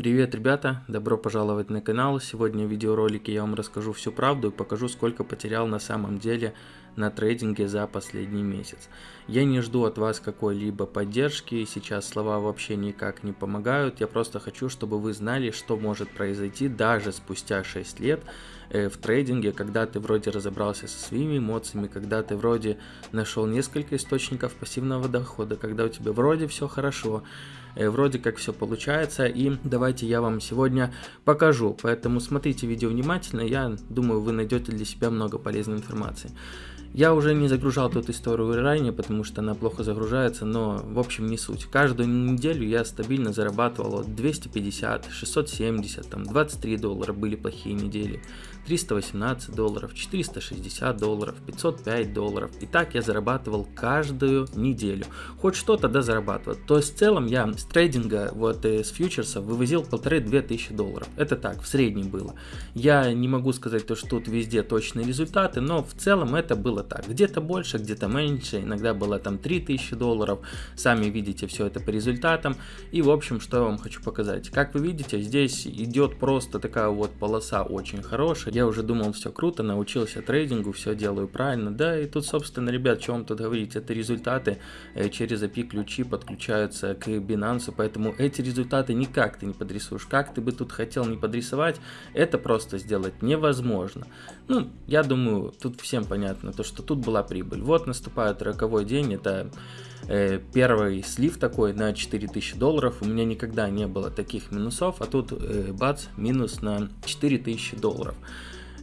Привет, ребята! Добро пожаловать на канал. Сегодня в видеоролике я вам расскажу всю правду и покажу, сколько потерял на самом деле на трейдинге за последний месяц. Я не жду от вас какой-либо поддержки, сейчас слова вообще никак не помогают. Я просто хочу, чтобы вы знали, что может произойти даже спустя 6 лет э, в трейдинге, когда ты вроде разобрался со своими эмоциями, когда ты вроде нашел несколько источников пассивного дохода, когда у тебя вроде все хорошо, Э, вроде как все получается, и давайте я вам сегодня покажу. Поэтому смотрите видео внимательно, я думаю, вы найдете для себя много полезной информации. Я уже не загружал тут историю ранее, потому что она плохо загружается, но в общем не суть. Каждую неделю я стабильно зарабатывал 250, 670, там 23 доллара были плохие недели, 318 долларов, 460 долларов, 505 долларов. И так я зарабатывал каждую неделю. Хоть что-то да зарабатывал. То есть в целом я с трейдинга, вот э, с фьючерсов вывозил полторы-две тысячи долларов. Это так, в среднем было. Я не могу сказать то, что тут везде точные результаты, но в целом это было так. Где-то больше, где-то меньше, иногда было там 3000 долларов. Сами видите все это по результатам. И в общем, что я вам хочу показать. Как вы видите, здесь идет просто такая вот полоса очень хорошая. Я уже думал, все круто, научился трейдингу, все делаю правильно. Да, и тут, собственно, ребят, что вам тут говорить, это результаты э, через API ключи подключаются к Binance, поэтому эти результаты никак ты не подрисуешь. Как ты бы тут хотел не подрисовать, это просто сделать невозможно. Ну, я думаю, тут всем понятно, то, что тут была прибыль. Вот наступает роковой день, это э, первый слив такой на 4000 долларов. У меня никогда не было таких минусов, а тут э, бац, минус на 4000 долларов.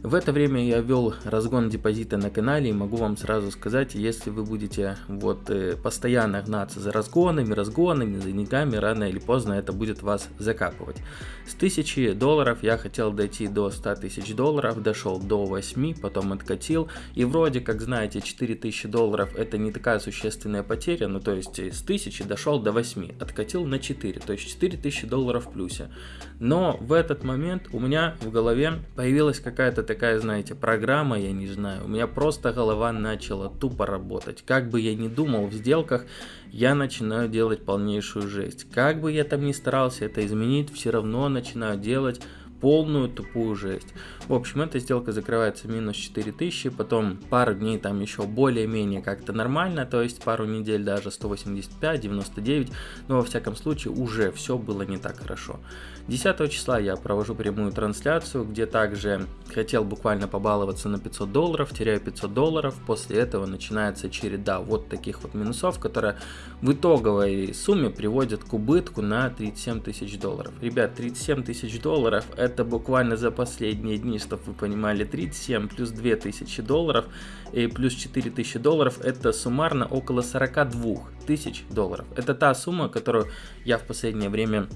В это время я вел разгон депозита на канале и могу вам сразу сказать, если вы будете вот э, постоянно гнаться за разгонами, разгонами, за деньгами, рано или поздно это будет вас закапывать. С 1000 долларов я хотел дойти до 100 тысяч долларов, дошел до 8, потом откатил и вроде как знаете 4000 долларов это не такая существенная потеря, ну то есть с 1000 дошел до 8, откатил на 4, то есть 4000 долларов в плюсе. Но в этот момент у меня в голове появилась какая-то такая, знаете, программа, я не знаю, у меня просто голова начала тупо работать. Как бы я ни думал в сделках, я начинаю делать полнейшую жесть. Как бы я там ни старался это изменить, все равно начинаю делать полную тупую жесть. В общем, эта сделка закрывается минус 4000, потом пару дней там еще более-менее как-то нормально, то есть пару недель даже 185, 99, но во всяком случае уже все было не так хорошо. 10 числа я провожу прямую трансляцию, где также хотел буквально побаловаться на 500 долларов, теряю 500 долларов, после этого начинается череда вот таких вот минусов, которая в итоговой сумме приводит к убытку на 37 тысяч долларов. Ребят, 37 тысяч долларов это буквально за последние дни, чтобы вы понимали, 37 плюс 2000 долларов и плюс 4000 долларов это суммарно около 42 тысяч долларов. Это та сумма, которую я в последнее время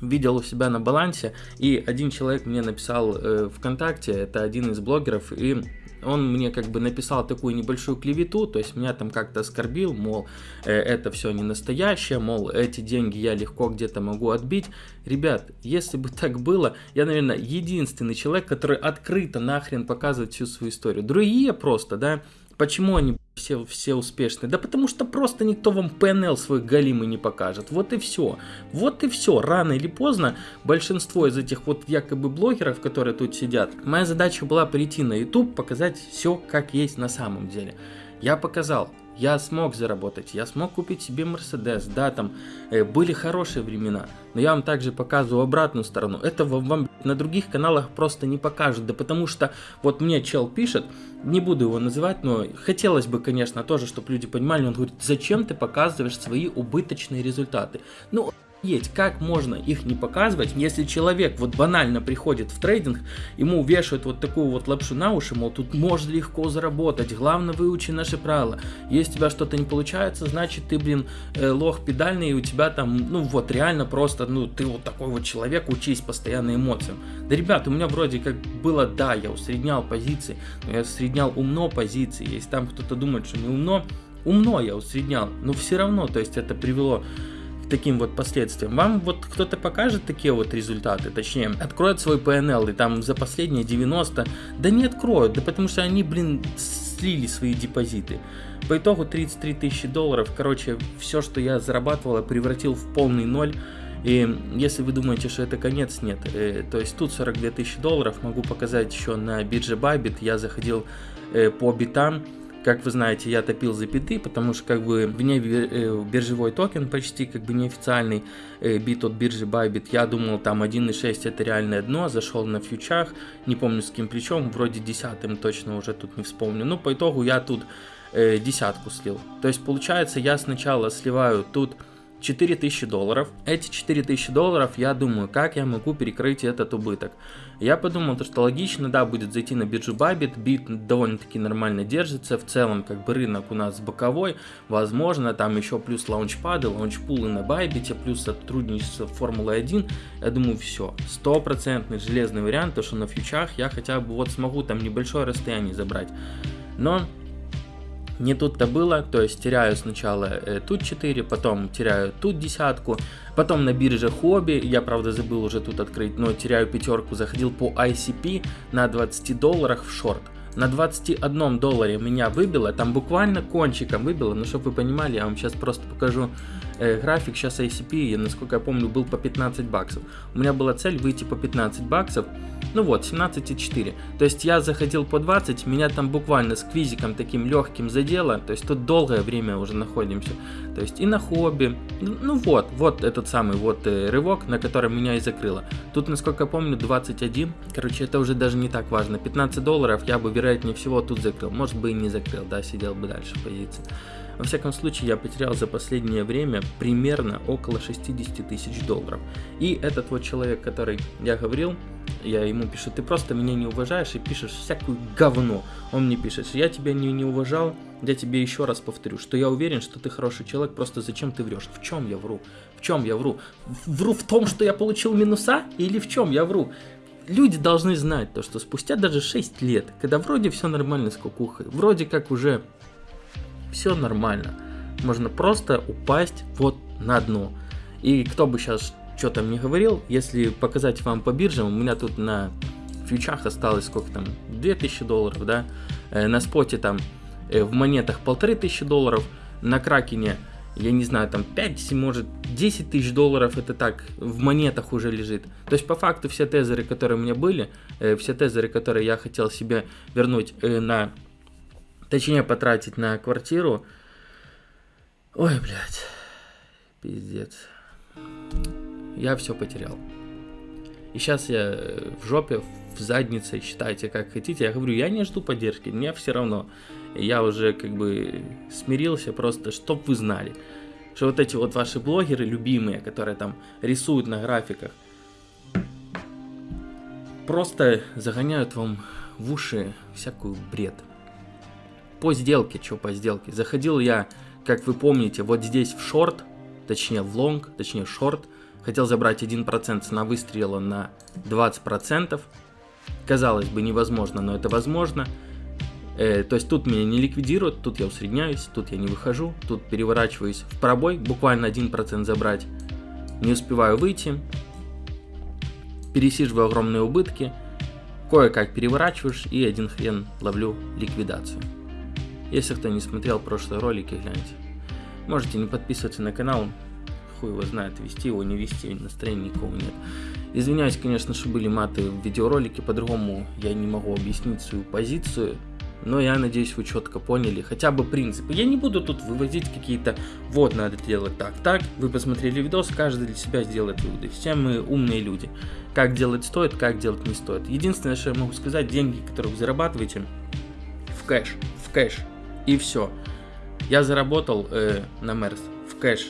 видел у себя на балансе, и один человек мне написал э, ВКонтакте, это один из блогеров, и он мне как бы написал такую небольшую клевету, то есть меня там как-то оскорбил, мол, э, это все не настоящее, мол, эти деньги я легко где-то могу отбить. Ребят, если бы так было, я, наверное, единственный человек, который открыто нахрен показывает всю свою историю. Другие просто, да, почему они все, все успешные? Да потому что просто никто вам PNL свой галимый не покажет. Вот и все. Вот и все. Рано или поздно большинство из этих вот якобы блогеров, которые тут сидят, моя задача была прийти на YouTube, показать все как есть на самом деле. Я показал, я смог заработать, я смог купить себе Мерседес, да, там э, были хорошие времена, но я вам также показываю обратную сторону, это вам, вам на других каналах просто не покажут, да потому что вот мне чел пишет, не буду его называть, но хотелось бы, конечно, тоже, чтобы люди понимали, он говорит, зачем ты показываешь свои убыточные результаты, ну, есть, как можно их не показывать, если человек вот банально приходит в трейдинг, ему вешают вот такую вот лапшу на уши, мол, тут можно легко заработать, главное выучи наши правила. Если у тебя что-то не получается, значит ты, блин, э, лох педальный, и у тебя там, ну вот реально просто, ну ты вот такой вот человек, учись постоянно эмоциям. Да, ребят, у меня вроде как было, да, я усреднял позиции, но я усреднял умно позиции, если там кто-то думает, что не умно, умно я усреднял, но все равно, то есть это привело таким вот последствиям. Вам вот кто-то покажет такие вот результаты, точнее, откроет свой PNL и там за последние 90, да не откроют, да потому что они, блин, слили свои депозиты. По итогу 33 тысячи долларов, короче, все, что я зарабатывал, превратил в полный ноль. И если вы думаете, что это конец, нет. Э, то есть тут 42 тысячи долларов, могу показать еще на бирже Bybit, я заходил э, по битам, как вы знаете, я топил за биты, потому что как бы вне э, биржевой токен почти как бы неофициальный э, бит от биржи Bybit. Я думал там 1.6 это реальное дно, зашел на фьючах, не помню с кем причем, вроде десятым точно уже тут не вспомню. Ну по итогу я тут э, десятку слил. То есть получается я сначала сливаю тут 4000 долларов. Эти 4000 долларов, я думаю, как я могу перекрыть этот убыток. Я подумал, то, что логично, да, будет зайти на биржу Bybit, бит довольно-таки нормально держится, в целом, как бы рынок у нас боковой, возможно, там еще плюс лаунчпады, лаунчпулы на Bybit, плюс сотрудничество Формулы-1, я думаю, все, стопроцентный железный вариант, то, что на фьючах я хотя бы вот смогу там небольшое расстояние забрать. Но не тут-то было, то есть теряю сначала э, тут 4, потом теряю тут десятку, потом на бирже хобби, я правда забыл уже тут открыть, но теряю пятерку, заходил по ICP на 20 долларах в шорт. На 21 долларе меня выбило, там буквально кончиком выбило, но чтобы вы понимали, я вам сейчас просто покажу э, график, сейчас ICP, насколько я помню, был по 15 баксов. У меня была цель выйти по 15 баксов, ну вот, 17,4. То есть я заходил по 20, меня там буквально сквизиком таким легким задело. То есть тут долгое время уже находимся. То есть и на хобби. Ну вот, вот этот самый вот э, рывок, на который меня и закрыло. Тут, насколько я помню, 21. Короче, это уже даже не так важно. 15 долларов я бы, вероятнее всего, тут закрыл. Может бы и не закрыл, да, сидел бы дальше в позиции. Во всяком случае, я потерял за последнее время примерно около 60 тысяч долларов. И этот вот человек, который я говорил, я ему пишу, ты просто меня не уважаешь и пишешь всякую говно. Он мне пишет, я тебя не, не уважал, я тебе еще раз повторю, что я уверен, что ты хороший человек, просто зачем ты врешь? В чем я вру? В чем я вру? Вру в том, что я получил минуса или в чем я вру? Люди должны знать то, что спустя даже 6 лет, когда вроде все нормально с кукухой, вроде как уже все нормально. Можно просто упасть вот на дно. И кто бы сейчас что там не говорил, если показать вам по биржам, у меня тут на фьючах осталось сколько там, 2000 долларов, да, э, на споте там э, в монетах 1500 долларов, на кракене, я не знаю, там 5, может 10 тысяч долларов, это так, в монетах уже лежит. То есть по факту все тезеры, которые у меня были, э, все тезеры, которые я хотел себе вернуть на Точнее, потратить на квартиру. Ой, блядь. Пиздец. Я все потерял. И сейчас я в жопе, в заднице, считайте как хотите. Я говорю, я не жду поддержки, мне все равно. Я уже как бы смирился просто, чтоб вы знали. Что вот эти вот ваши блогеры любимые, которые там рисуют на графиках, просто загоняют вам в уши всякую бред по сделке, что по сделке. Заходил я, как вы помните, вот здесь в шорт, точнее в лонг, точнее шорт. Хотел забрать 1% цена выстрела на 20%. Казалось бы невозможно, но это возможно. Э, то есть тут меня не ликвидируют, тут я усредняюсь, тут я не выхожу, тут переворачиваюсь в пробой, буквально 1% забрать. Не успеваю выйти. Пересиживаю огромные убытки. Кое-как переворачиваешь и один хрен ловлю ликвидацию. Если кто не смотрел прошлые ролики, гляньте. Можете не подписываться на канал, хуй его знает, вести его, не вести, настроения никого нет. Извиняюсь, конечно, что были маты в видеоролике, по-другому я не могу объяснить свою позицию, но я надеюсь, вы четко поняли хотя бы принципы. Я не буду тут выводить какие-то, вот, надо делать так, так. Вы посмотрели видос, каждый для себя сделает выводы. Все мы умные люди. Как делать стоит, как делать не стоит. Единственное, что я могу сказать, деньги, которые вы зарабатываете, в кэш, в кэш. И все. Я заработал э, на Мерс в кэш.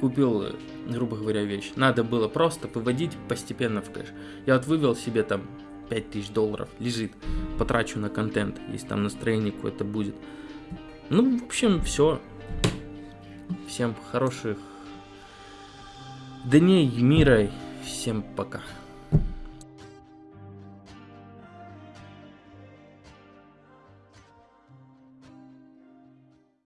Купил, э, грубо говоря, вещь. Надо было просто выводить постепенно в кэш. Я вот вывел себе там 5000 долларов. Лежит. Потрачу на контент, если там настроение какое-то будет. Ну, в общем, все. Всем хороших дней мира. Всем пока.